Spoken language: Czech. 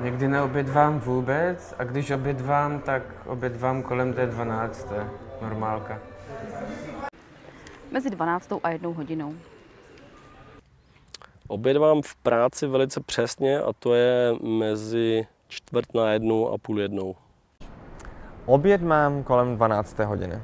Někdy neobědvám vůbec a když obědvám, tak obědvám kolem té 12. Normálka. Mezi 12. a 1 hodinou. Obědvám v práci velice přesně a to je mezi čtvrt na jednu a půl jednou. Oběd mám kolem 12. hodiny.